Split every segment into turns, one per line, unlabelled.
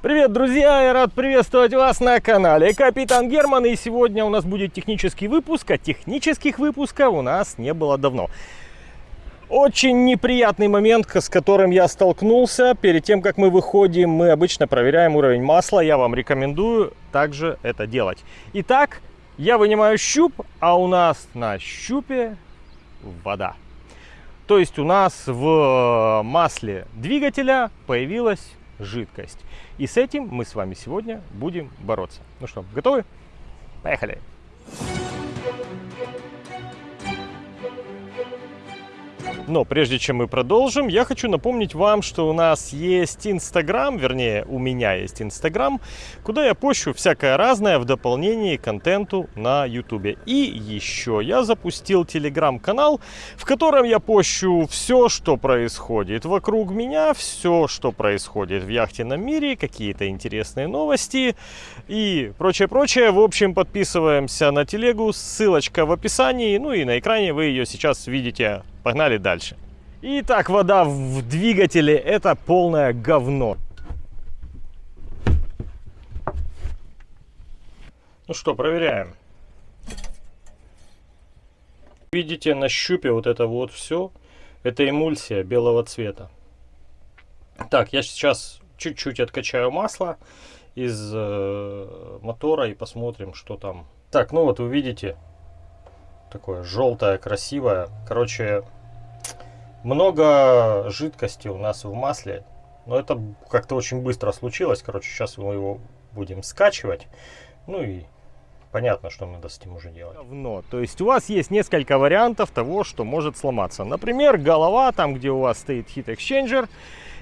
Привет, друзья! Я рад приветствовать вас на канале Капитан Герман. И сегодня у нас будет технический выпуск, а технических выпусков у нас не было давно. Очень неприятный момент, с которым я столкнулся. Перед тем, как мы выходим, мы обычно проверяем уровень масла. Я вам рекомендую также это делать. Итак, я вынимаю щуп, а у нас на щупе вода. То есть у нас в масле двигателя появилась жидкость. И с этим мы с вами сегодня будем бороться. Ну что, готовы? Поехали! Но прежде чем мы продолжим, я хочу напомнить вам, что у нас есть Инстаграм, вернее, у меня есть Инстаграм, куда я пощу всякое разное в дополнении к контенту на Ютубе. И еще я запустил Телеграм-канал, в котором я пощу все, что происходит вокруг меня, все, что происходит в яхтенном мире, какие-то интересные новости и прочее-прочее. В общем, подписываемся на телегу, ссылочка в описании, ну и на экране вы ее сейчас видите Погнали дальше. Итак, вода в двигателе это полное говно. Ну что, проверяем. Видите на щупе вот это вот все. Это эмульсия белого цвета. Так, я сейчас чуть-чуть откачаю масло из э, мотора и посмотрим, что там. Так, ну вот вы видите, такое желтое, красивое. Короче, много жидкости у нас в масле. Но это как-то очень быстро случилось. Короче, сейчас мы его будем скачивать. Ну и понятно, что мы с этим уже делать. Говно. То есть у вас есть несколько вариантов того, что может сломаться. Например, голова, там где у вас стоит Heat Exchanger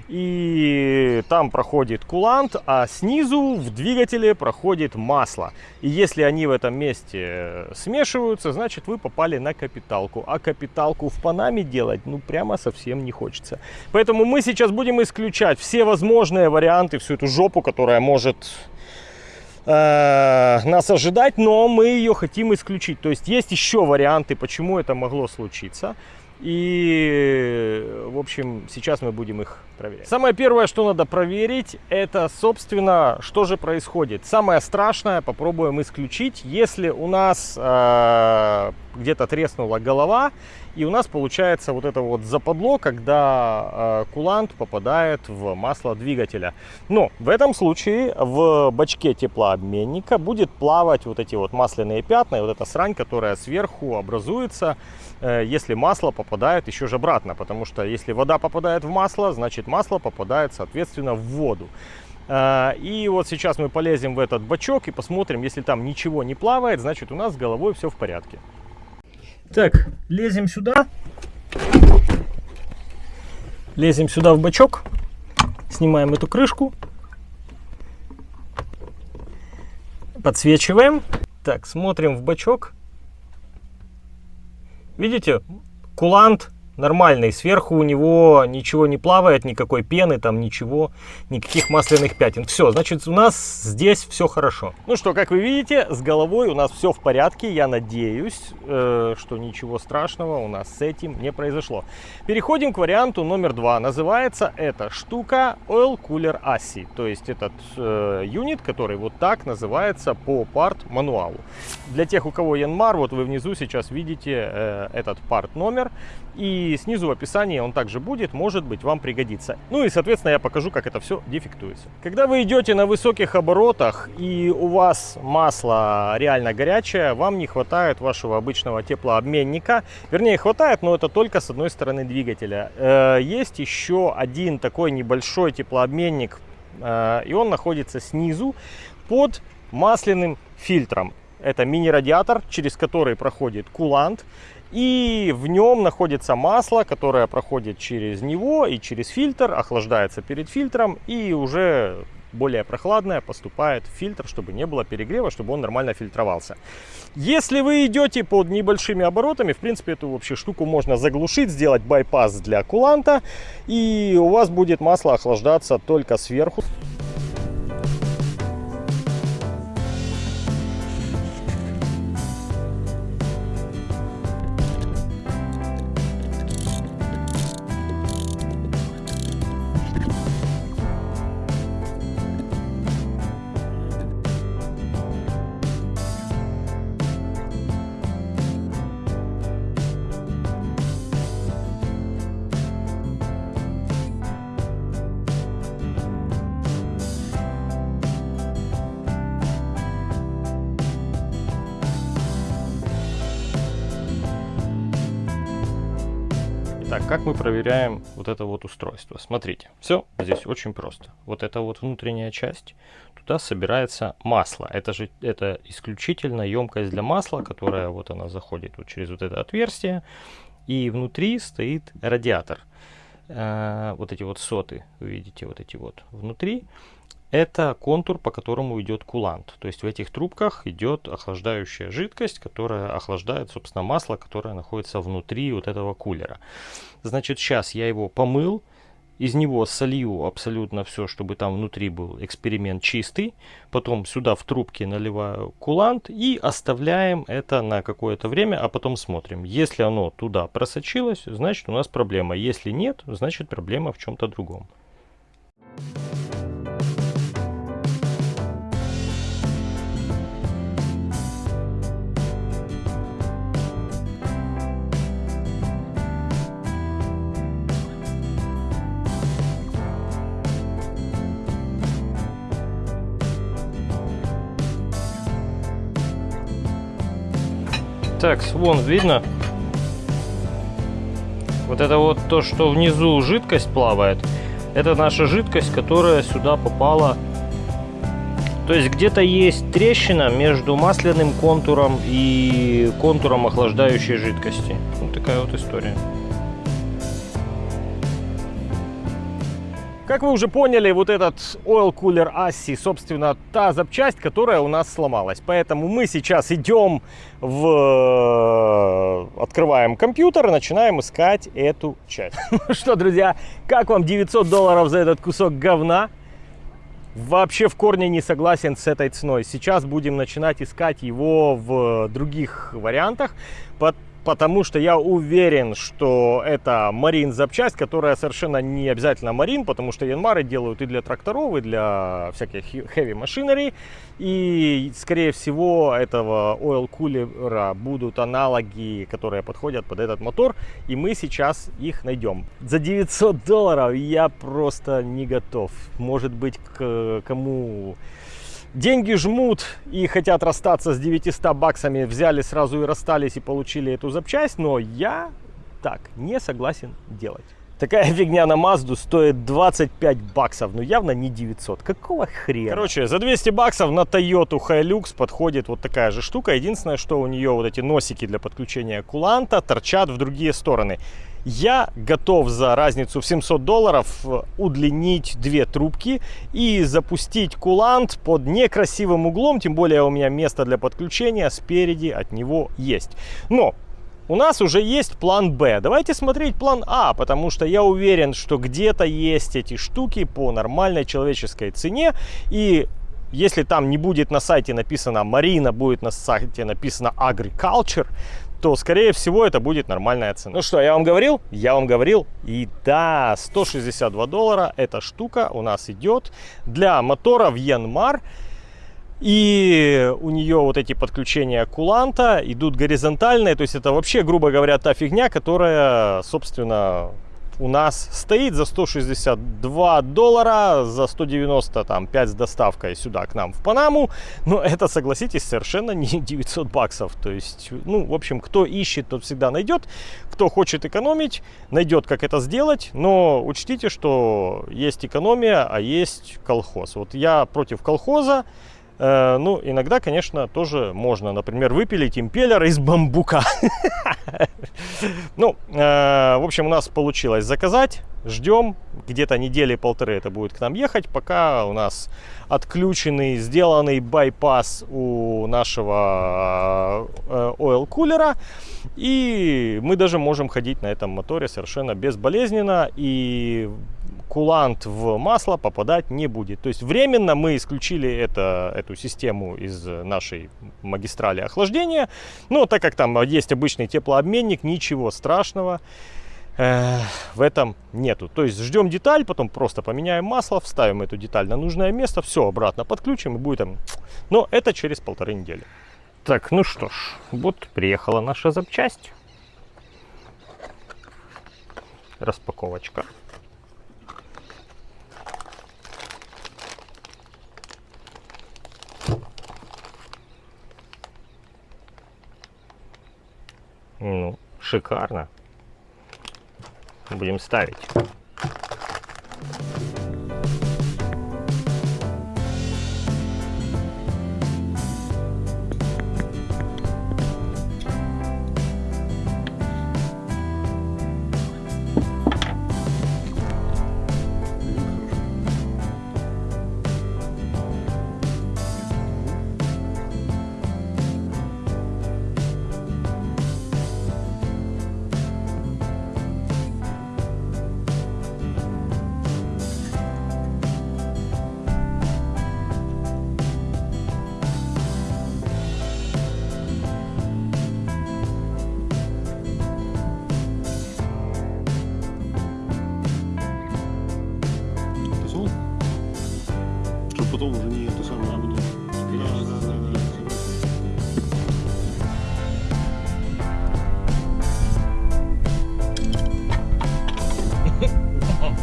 и там проходит кулант, а снизу в двигателе проходит масло. И если они в этом месте э, смешиваются, значит вы попали на капиталку. А капиталку в Панаме делать, ну прямо совсем не хочется. Поэтому мы сейчас будем исключать все возможные варианты, всю эту жопу, которая может э, нас ожидать, но мы ее хотим исключить. То есть есть еще варианты, почему это могло случиться. И, в общем, сейчас мы будем их проверять. Самое первое, что надо проверить, это, собственно, что же происходит. Самое страшное попробуем исключить, если у нас э, где-то треснула голова, и у нас получается вот это вот западло, когда э, кулант попадает в масло двигателя. Но в этом случае в бачке теплообменника будет плавать вот эти вот масляные пятна, и вот эта срань, которая сверху образуется, э, если масло попадает еще же обратно. Потому что если вода попадает в масло, значит масло попадает, соответственно, в воду. Э, и вот сейчас мы полезем в этот бачок и посмотрим, если там ничего не плавает, значит у нас с головой все в порядке. Так, лезем сюда. Лезем сюда в бачок. Снимаем эту крышку. Подсвечиваем. Так, смотрим в бачок. Видите, кулант нормальный. Сверху у него ничего не плавает, никакой пены, там ничего, никаких масляных пятен. Все, значит, у нас здесь все хорошо. Ну что, как вы видите, с головой у нас все в порядке. Я надеюсь, э, что ничего страшного у нас с этим не произошло. Переходим к варианту номер два. Называется эта штука Oil Cooler ASI. То есть этот э, юнит, который вот так называется по парт мануалу. Для тех, у кого Янмар, вот вы внизу сейчас видите э, этот парт номер. И снизу в описании он также будет, может быть, вам пригодится. Ну и, соответственно, я покажу, как это все дефектуется. Когда вы идете на высоких оборотах и у вас масло реально горячее, вам не хватает вашего обычного теплообменника. Вернее, хватает, но это только с одной стороны двигателя. Э, есть еще один такой небольшой теплообменник, э, и он находится снизу под масляным фильтром. Это мини-радиатор, через который проходит кулант. И в нем находится масло, которое проходит через него и через фильтр, охлаждается перед фильтром и уже более прохладное поступает в фильтр, чтобы не было перегрева, чтобы он нормально фильтровался. Если вы идете под небольшими оборотами, в принципе, эту вообще штуку можно заглушить, сделать байпас для куланта, и у вас будет масло охлаждаться только сверху. Мы проверяем вот это вот устройство? Смотрите, все здесь очень просто. Вот эта вот внутренняя часть, туда собирается масло. Это же это исключительно емкость для масла, которая вот она заходит вот через вот это отверстие. И внутри стоит радиатор. Э, вот эти вот соты, вы видите, вот эти вот внутри. Это контур, по которому идет кулант. То есть в этих трубках идет охлаждающая жидкость, которая охлаждает, собственно, масло, которое находится внутри вот этого кулера. Значит, сейчас я его помыл, из него солью абсолютно все, чтобы там внутри был эксперимент чистый. Потом сюда в трубке наливаю кулант и оставляем это на какое-то время, а потом смотрим. Если оно туда просочилось, значит у нас проблема. Если нет, значит проблема в чем-то другом. Так, вон, видно? Вот это вот то, что внизу жидкость плавает, это наша жидкость, которая сюда попала. То есть где-то есть трещина между масляным контуром и контуром охлаждающей жидкости. Вот такая вот история. Как вы уже поняли, вот этот Oil Cooler ASSI, собственно, та запчасть, которая у нас сломалась. Поэтому мы сейчас идем в... Открываем компьютер и начинаем искать эту часть. Ну что, друзья, как вам 900 долларов за этот кусок говна? Вообще в корне не согласен с этой ценой. Сейчас будем начинать искать его в других вариантах потому что я уверен, что это марин запчасть, которая совершенно не обязательно марин, потому что янмары делают и для тракторов, и для всяких heavy machinery. И, скорее всего, этого oil кулера будут аналоги, которые подходят под этот мотор, и мы сейчас их найдем. За 900 долларов я просто не готов. Может быть, к кому деньги жмут и хотят расстаться с 900 баксами, взяли сразу и расстались и получили эту запчасть, но я так не согласен делать. Такая фигня на Мазду стоит 25 баксов, но явно не 900. Какого хрена? Короче, за 200 баксов на Toyota Hilux подходит вот такая же штука. Единственное, что у нее вот эти носики для подключения куланта торчат в другие стороны. Я готов за разницу в 700 долларов э, удлинить две трубки и запустить кулант под некрасивым углом, тем более у меня место для подключения спереди от него есть. Но у нас уже есть план Б. Давайте смотреть план А, потому что я уверен, что где-то есть эти штуки по нормальной человеческой цене. И если там не будет на сайте написано Марина, будет на сайте написано Agriculture, то, скорее всего, это будет нормальная цена. Ну что, я вам говорил? Я вам говорил. И да, 162 доллара эта штука у нас идет для мотора в Янмар. И у нее вот эти подключения куланта идут горизонтальные. То есть это вообще, грубо говоря, та фигня, которая, собственно, у нас стоит за 162 доллара, за 190 там 5 с доставкой сюда к нам в Панаму. Но это, согласитесь, совершенно не 900 баксов. То есть, ну, в общем, кто ищет, тот всегда найдет. Кто хочет экономить, найдет, как это сделать. Но учтите, что есть экономия, а есть колхоз. Вот я против колхоза. Э, ну, иногда, конечно, тоже можно, например, выпилить импеллер из бамбука. Ну, э, в общем, у нас получилось заказать. Ждем. Где-то недели полторы это будет к нам ехать, пока у нас отключенный, сделанный байпас у нашего э, oil кулера. И мы даже можем ходить на этом моторе совершенно безболезненно. И кулант в масло попадать не будет. То есть временно мы исключили это, эту систему из нашей магистрали охлаждения. Но так как там есть обычный теплообменник, ничего страшного э, в этом нету. То есть ждем деталь, потом просто поменяем масло, вставим эту деталь на нужное место, все обратно подключим и будет там. Но это через полторы недели. Так, ну что ж, вот приехала наша запчасть. Распаковочка. Ну, шикарно. будем ставить.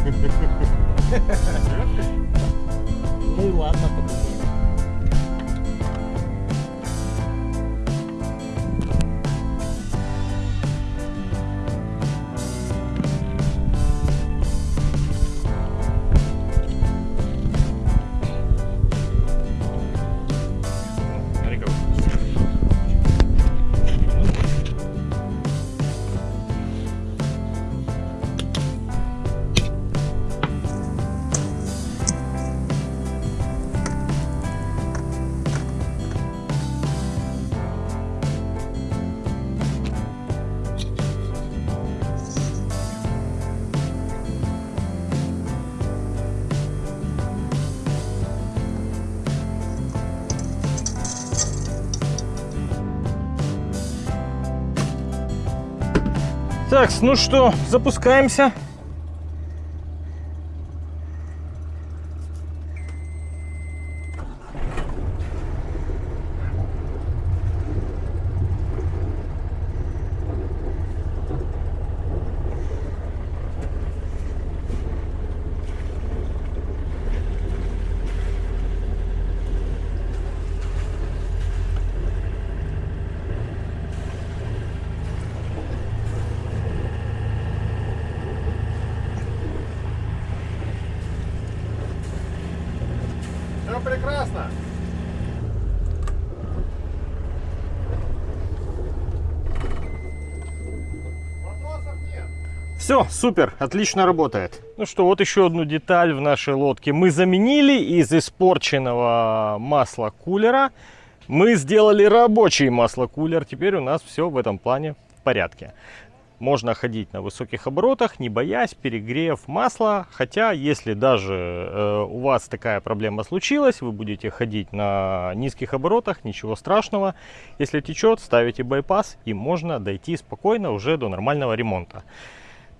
Ну и Так, ну что, запускаемся. Все, супер, отлично работает. Ну что, вот еще одну деталь в нашей лодке мы заменили из испорченного масла кулера. Мы сделали рабочий маслокулер. Теперь у нас все в этом плане в порядке. Можно ходить на высоких оборотах, не боясь перегрев масла. Хотя, если даже э, у вас такая проблема случилась, вы будете ходить на низких оборотах, ничего страшного. Если течет, ставите байпас и можно дойти спокойно уже до нормального ремонта.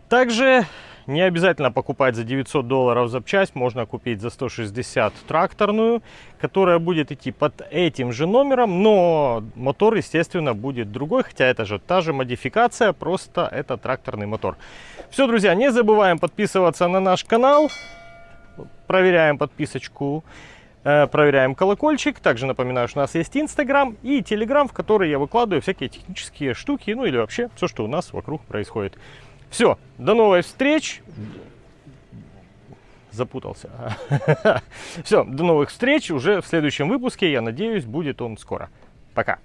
Также не обязательно покупать за 900 долларов запчасть, можно купить за 160 тракторную, которая будет идти под этим же номером, но мотор, естественно, будет другой, хотя это же та же модификация, просто это тракторный мотор. Все, друзья, не забываем подписываться на наш канал, проверяем подписочку, э, проверяем колокольчик. Также напоминаю, что у нас есть Инстаграм и Телеграм, в который я выкладываю всякие технические штуки, ну или вообще все, что у нас вокруг происходит. Все, до новых встреч. Запутался. Все, до новых встреч уже в следующем выпуске. Я надеюсь, будет он скоро. Пока.